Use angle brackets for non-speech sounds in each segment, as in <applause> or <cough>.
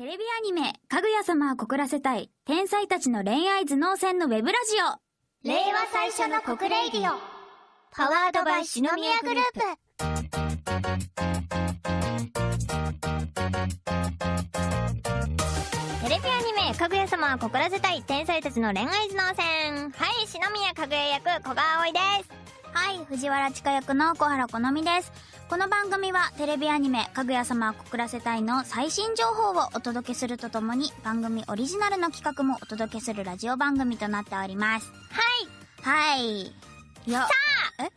テレビアニメ、かぐや様は告らせたい、天才たちの恋愛頭脳戦のウェブラジオ。令和最初の告 radio。powered by 四宮グループ。テレビアニメ、かぐや様は告らせたい天才たちの恋愛頭脳戦。はい、四宮かぐや役、古賀葵です。はい、藤原千佳役の小原好みです。この番組はテレビアニメ、かぐや様を告らせたいの最新情報をお届けするとともに、番組オリジナルの企画もお届けするラジオ番組となっております。はい。はい。いや、さあえ？こ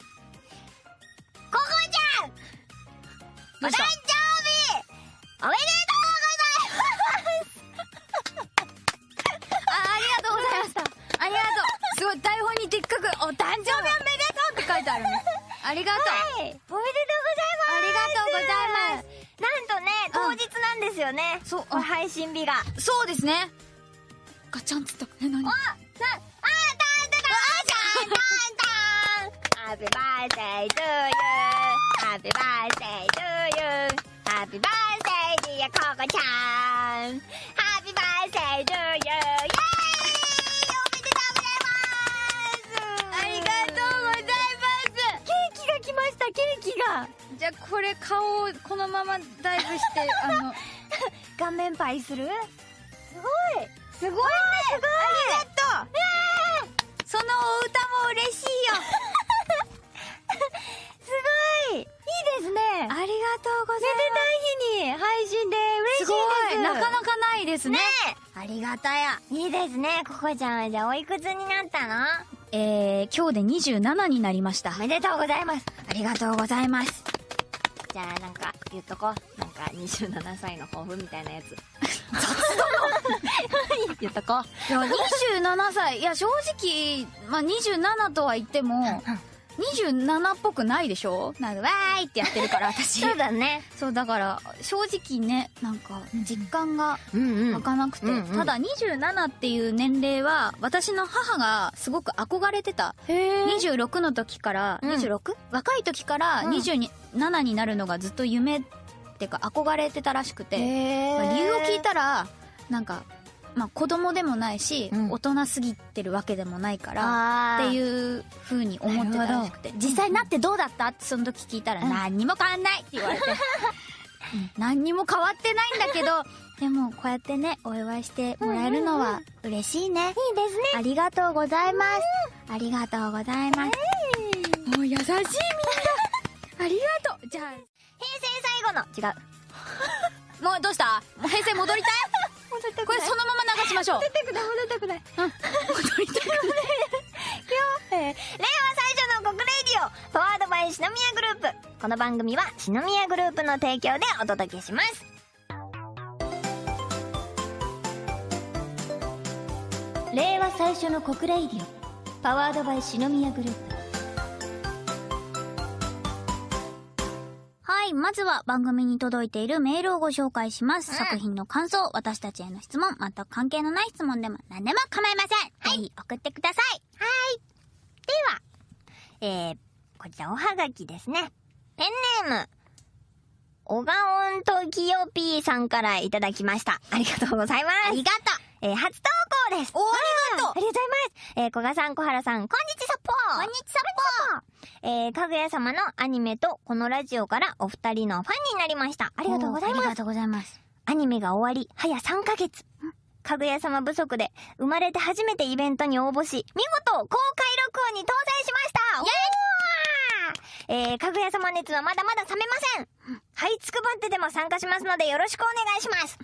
こちゃんどうした？ですよね。そう配信日が。そうですね。ガチャンつった。え、何？あ、さ、あ、たんたんたんたんたん !Happy birthday to you!Happy birthday to you!Happy birthday dear ココちゃん !Happy birthday to you! イェーイおめでとうございますありがとうございます。ケーキが来ました、ケーキがじゃあこれ顔をこのままダイブして、あの、顔面パイする？すごい。すごいね。すごい。ありがとう。そのお歌も嬉しいよ。<laughs> すごい。いいですね。ありがとうございめでたい日に配信で嬉しいです。なかなかないですね。ねありがたや。いいですね。ココちゃんはじゃあおいくつになったの？えー、今日で27になりました。おめでとうございます。ありがとうございます。じゃあなんか言っとこう。なんか27歳の抱負みたいなやつ。<laughs> 言っとこう。いや、27歳。いや、正直、まあ、27とは言っても、27っぽくないでしょ？なんか、わーいってやってるから、私。<laughs> そうだね。そう、だから、正直ね、なんか、実感がうん湧かなくて、うんうん。ただ27っていう年齢は、私の母がすごく憧れてた。へえ26の時から、うん。26? 若い時からうん。27になるのがずっと夢ってか憧れてたらしくて、へまあ理由を聞いたら、なんか、まあ子供でもないし、うん。大人すぎてるわけでもないから、っていう風に思ってたらしくて、実際なってどうだった？ってその時聞いたら、うん。何にも変わんないって言われて、うん。<laughs> 何にも変わってないんだけど、でもこうやってね、お祝いしてもらえるのは嬉しいね。いいですね。ありがとうございます。ありがとうございます。もう優しいみんな。ありがとう。じゃあ、平成最後の。違う。もうどうした？もう平成戻りたい？これそのまま流しましょう。戻りたくない戻りたくない戻りたくない。<laughs> えー令和最初の告 radio powered by 四宮グループこの番組は四宮グループの提供でお届けします令和最初の告 radio powered by 四宮グループい、まずは番組に届いているメールをご紹介します。うん。作品の感想、私たちへの質問、全く関係のない質問でも何でも構いません。ぜひ送ってください。ではえー、こちらおはがきですね。ペンネームおがおんときよぴーさんからいただきました。ありがとうございます。ありがとえー、初ですおありがとうありがとうございますえー、小賀さん、小原さん、こんにちさっぽこんにちさっぽえー、かぐや様のアニメとこのラジオからお二人のファンになりました。あありがとうございます。ありがとうございます。アニメが終わり、早3ヶ月。かぐや様不足で、生まれて初めてイベントに応募し、見事、公開録音に搭載しましたイェーイえー、かぐや様熱はまだまだ冷めません。はいつくばってでも参加しますのでよろしくお願いします。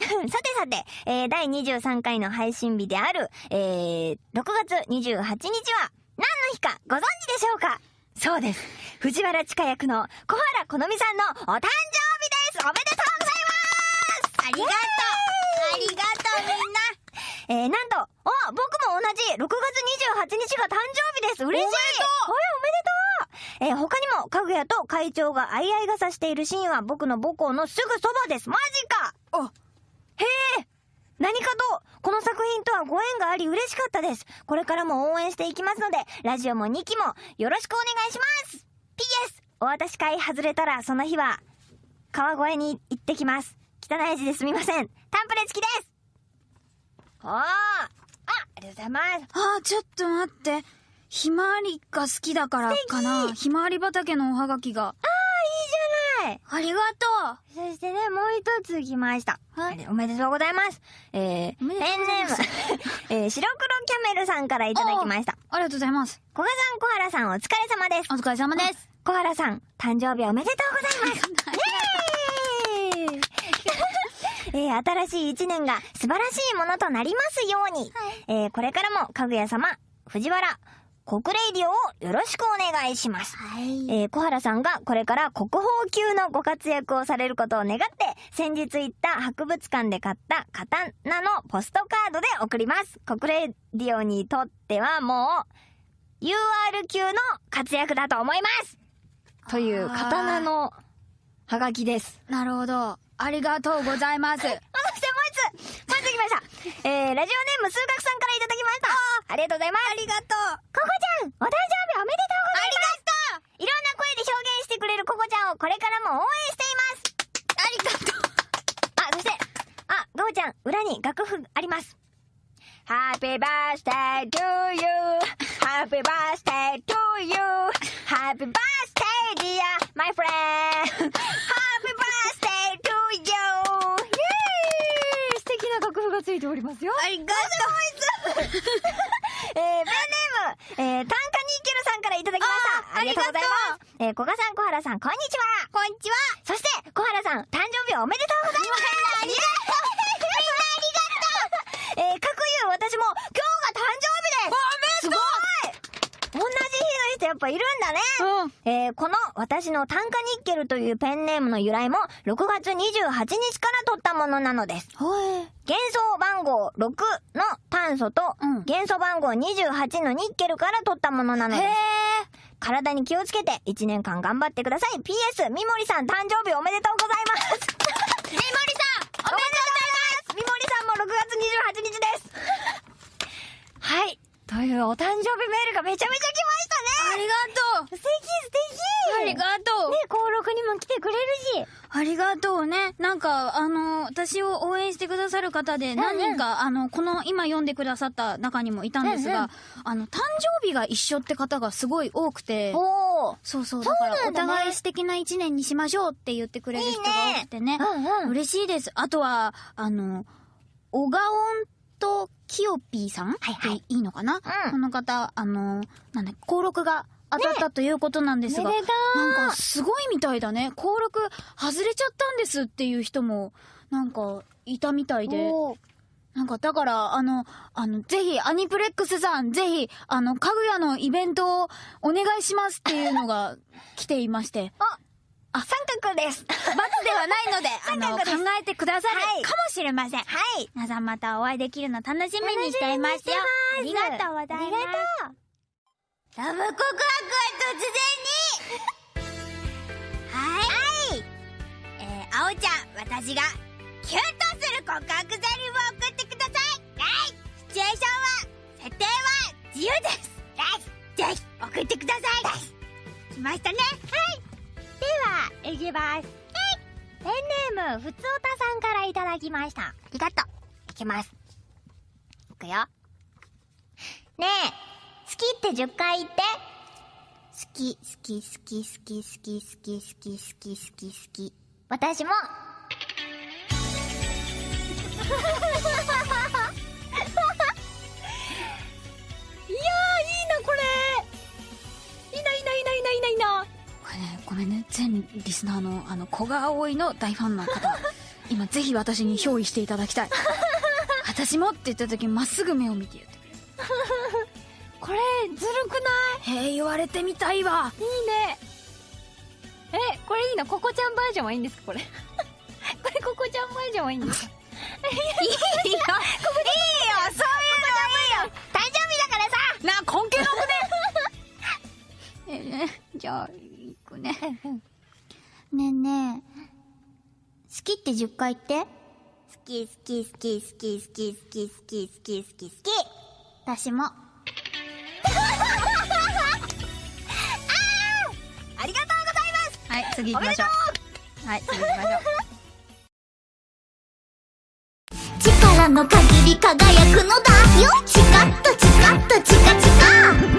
さてさて、えー、第23回の配信日である、えー、6月28日は、何の日かご存知でしょうか？そうです。藤原千佳役の小原好美さんのお誕生日です。おめでとうございます。ありがとう。ありがとうみんな。えー、なんと、あ、僕も同じ、6月28日が誕生日です。嬉しい。おめでとう。おめでとう。えー、他にも、かぐやと会長が相合い傘しているシーンは僕の母校のすぐそばです。マジか。あへえ何かと、この作品とはご縁があり嬉しかったです。これからも応援していきますので、ラジオも2期もよろしくお願いします !PS! お渡し会外れたらその日は、川越に行ってきます。期汚い字ですみません。タンプレ付きですおーあ、ありがとうございます。あー、ちょっと待って。ひまわりが好きだからかな。ひまわり畑のおはがきが。いいじゃないありがとそして一つ来ました。はいおめでとうございます。えー、ペンネーム、<laughs> えー、白黒キャメルさんからいただきました。う。ありがとうございます。小賀さん、小原さん、お疲れ様です。お疲れ様です。小原さん、誕生日おめでとうございます。<laughs> えー、新しい一年が素晴らしいものとなりますように、えー、これからも、かぐや様、藤原、国レイディオをよろしくお願いします。はい。えー小原さんがこれから国宝級のご活躍をされることを願って、先日行った博物館で買った刀のポストカードで送ります。国レディオにとってはもう、UR 級の活躍だと思いますという刀のハガキです。なるほど。ありがとうございます。そしてもう一つ、もう一つ来ました。えー、ラジオネーム数学さんから。ありがとうございます。ありがとう。ココちゃん、お誕生日おめでとうございます。ありがとういろんな声で表現してくれるココちゃんをこれからも応援しています。ありがとう。あ、そして、あ、ゴーちゃん、裏に楽譜あります。Happy birthday to you. Happy birthday to you. Happy birthday dear my friend. Happy birthday to you. イエーイ素敵な楽譜がついておりますよ。ありがとうえー、ペンネーム、えー、タンカニーケルさんからいただきました。あありがとうございます。えー、小賀さん、小原さん、こんにちは。う。こんにちは。そして、小原さん、誕生日おめでとうございます。ありがとうみんなありがとう <laughs> えー、各有私も、今日が誕生日ですおめでとうすごい同じ日の人やっぱいるんだね。うん。えー、この私の炭化ニッケルというペンネームの由来も6月28日から取ったものなのです。ほえ。元素番号6の炭素とうん元素番号28のニッケルから取ったものなのです。。体に気をつけて1年間頑張ってください。PS、みもりさん誕生日おめでとうございます。みもりさんおめでとうございますみもりさんも6月28日です。はい。というお誕生日メールがめちゃめちゃ来ましたねありがとう。素敵素敵ありがとうね、。登録にも来てくれるし。ありがとうね。なんか、あの、私を応援してくださる方で何人か、あの、この今読んでくださった中にもいたんですが、うんうんあの、誕生日が一緒って方がすごい多くて、おー。そうそう、だからお互い素敵な一年にしましょうって言ってくれる人が多くてね。うんうん。嬉しいです。あとは、あの、小川音とキヨピーさん？はいはい。でいいのかな、うん。この方、あの、なんだ、登録が当たったということなんですが、なんかすごいみたいだね。登録外れちゃったんですっていう人も、なんか、いたみたいで。なんか、だから、あの、あの、ぜひ、アニプレックスさん、ぜひ、あの、かぐやのイベントをお願いしますっていうのが来ていまして。<laughs> あ、三角です。罰ではないので、<laughs> あの、考えてくださるはいかもしれません。はい。皆さんまたお会いできるの楽しみにしていますよ。ありがとうございます。ありがとう。ラブ告白は突然にはい。えー、あおちゃん、私がキュンとする告白ゼリフを送ってくださいはいシチュエーションは、設定は自由ですぜひ、送ってください来ましたねでは、いきます。ペンネーム、ふつおたさんからいただきました。ありがとう。いきます。いくよ。ねえ、好きって10回言って。好き、好き、好き、好き、好き、好き、好き、好き、好き、好き。私も。いやー、いいな、これ。いいな、いいな、いいな、いいな、いいな、い。れね、ごめんね、全リスナーの、あの、古賀葵の大ファンの方、今ぜひ私に憑依していただきたい。<laughs> 私もって言った時まっすぐ目を見て言ってくれる。これ、ずるくない？へえ、言われてみたいわ。いいね。え、これいいの？ココちゃんバージョンはいいんですか？これ。<laughs> これココちゃんバージョンはいいんですか？いいよ。いいよ、そういうのいいよ。誕生日だからさな、根気のくね。<laughs> えね、じゃあ、ね。ねえねえ。好きって10回言って。好き好き好き好き好き好き好き好き好き好き私も。ありがとうございますはい、次行きましょう。はい、次行きましょう。<laughs> 力の限り輝くのだよチカッとチカッとチカチカ